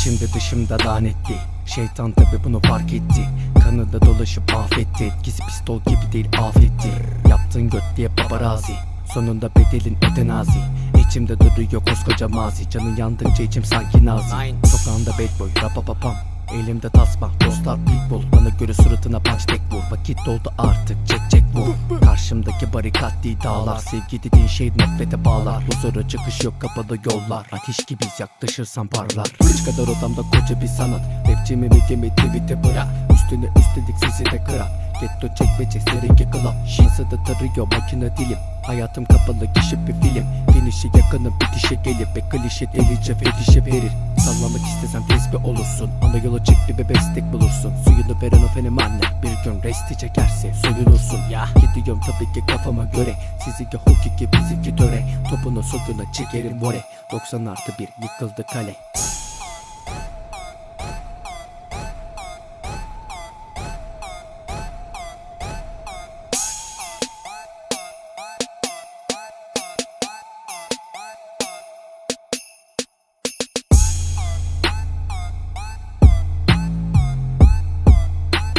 içimde dışımda lanetli Şeytan tabi bunu fark etti. Kanında dolaşıp affetti. Etkisi pistol gibi değil afetti. Yaptın göt diye babarazi Sonunda bedelin ötenazi. İçimde duruyor koskoca mazi. Canın yandıkça içim sanki nazi. Sokağında bad boy rapapapam Elimde tasma dostlar pitbull Bana göre suratına punch tek vur. Vakit doldu artık çek çek vur. Karşımdaki barikat değil dağlar. Sevgi dediğin şey nefrete bağlar. Huzura çıkış yok kapalı yollar. Ateş gibiyiz yaklaşırsan parlar. Üç kadar odamda koca bir sanat. Rapçimi mi gemi tweet'e bırak. Üstüne üstelik sesi de kırak Getto çekmece seringe club Masada tarıyor makine dilim. Hayatım kapalı kişi bir film. Finişi yakınım bitişe gelip Ve klişe delice fetişe verir. Sallamak istesen tesbih olursun. Ana yola çık bir bebestek bulursun. Suyunu veren o fenomenler Bir gün resti çekerse soyulursun ya. Gidiyorum tabii ki kafama göre. Hoki ki bizimki töre. Topunu sokuna çekerim vore. 90 artı 1 yıkıldı kale